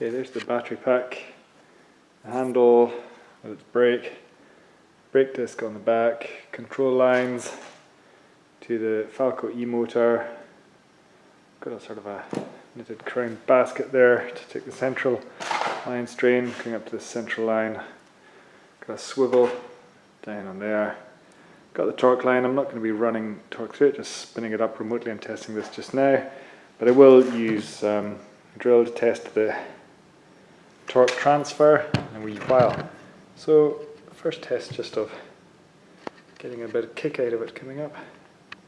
Okay, there's the battery pack, the handle with its brake, brake disc on the back, control lines to the Falco e-motor, got a sort of a knitted crown basket there to take the central line strain, going up to the central line, got a swivel down on there, got the torque line, I'm not going to be running torque through it, just spinning it up remotely, I'm testing this just now, but I will use um, a drill to test the torque transfer in a wee while. So first test just of getting a bit of kick out of it coming up.